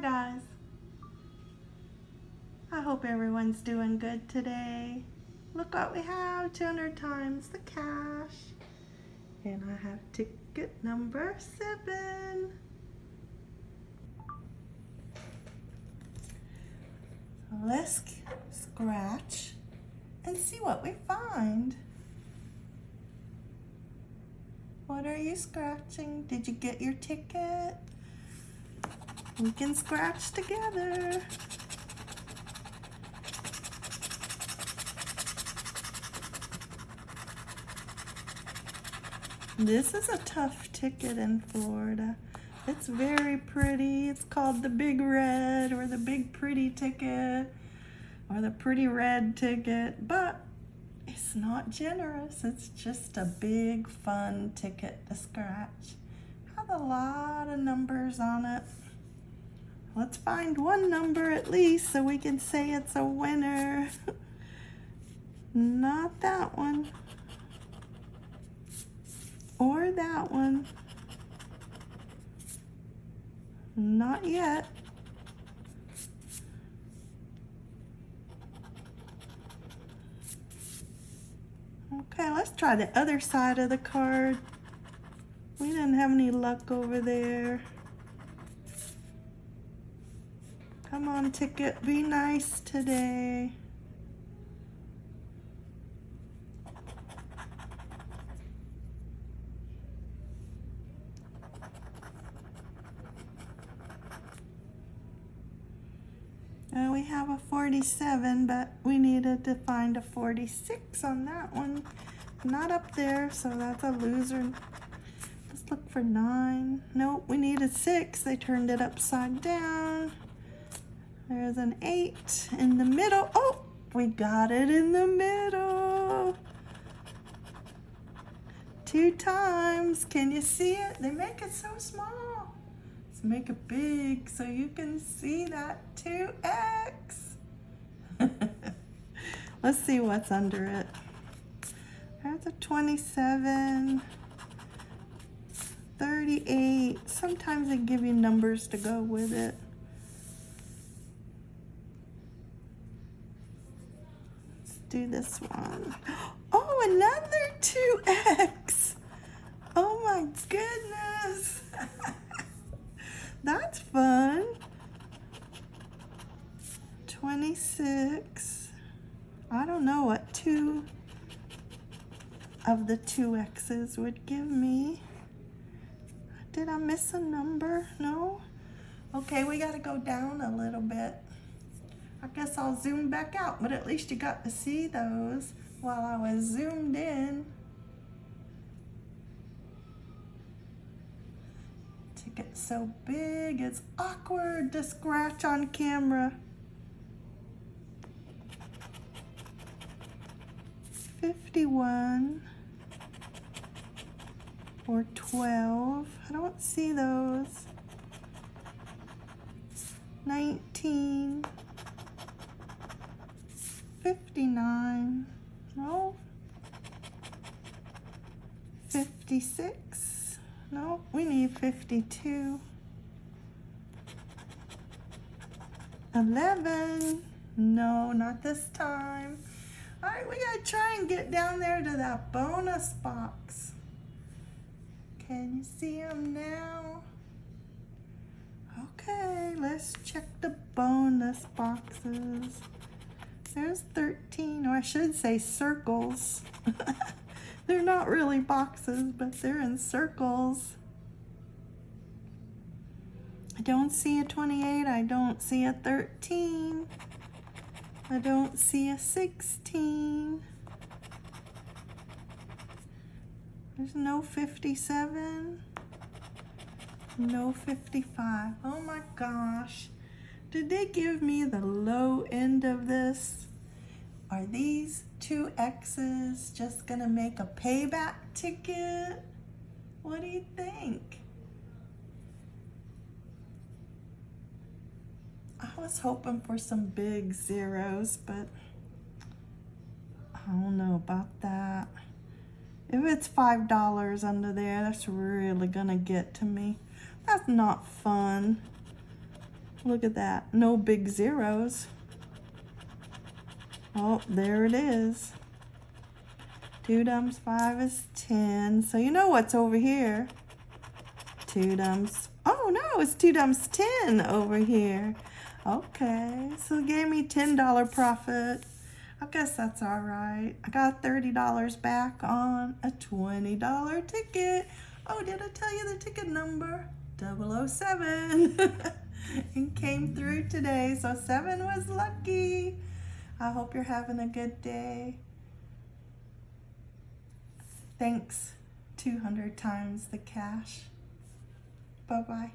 guys. I hope everyone's doing good today. Look what we have, 200 times the cash. And I have ticket number seven. Let's scratch and see what we find. What are you scratching? Did you get your ticket? We can scratch together. This is a tough ticket in Florida. It's very pretty. It's called the Big Red or the Big Pretty ticket or the Pretty Red ticket, but it's not generous. It's just a big fun ticket to scratch. Has a lot of numbers on it. Let's find one number at least so we can say it's a winner. Not that one. Or that one. Not yet. Okay, let's try the other side of the card. We didn't have any luck over there. Come on, ticket, be nice today. Uh, we have a 47, but we needed to find a 46 on that one. Not up there, so that's a loser. Let's look for nine. Nope, we needed six. They turned it upside down. There's an eight in the middle. Oh, we got it in the middle. Two times. Can you see it? They make it so small. Let's make it big so you can see that 2x. Let's see what's under it. There's a 27, 38. Sometimes they give you numbers to go with it. Do this one. Oh, another 2x. Oh my goodness. That's fun. 26. I don't know what two of the two X's would give me. Did I miss a number? No? Okay, we got to go down a little bit. I guess I'll zoom back out, but at least you got to see those while I was zoomed in. To get so big, it's awkward to scratch on camera. 51 or 12. I don't see those. 19. 59, no, 56, no, we need 52, 11, no, not this time. All right, we gotta try and get down there to that bonus box. Can you see them now? Okay, let's check the bonus boxes. There's 13, or I should say circles. they're not really boxes, but they're in circles. I don't see a 28. I don't see a 13. I don't see a 16. There's no 57. No 55. Oh my gosh. Did they give me the low end of this? Are these two X's just gonna make a payback ticket? What do you think? I was hoping for some big zeros, but I don't know about that. If it's $5 under there, that's really gonna get to me. That's not fun. Look at that. No big zeros. Oh, there it is. 2 times 5 is 10. So you know what's over here. 2 times... Oh, no, it's 2 times 10 over here. Okay, so it gave me $10 profit. I guess that's all right. I got $30 back on a $20 ticket. Oh, did I tell you the ticket number? 007. came through today, so 7 was lucky. I hope you're having a good day. Thanks 200 times the cash. Bye-bye.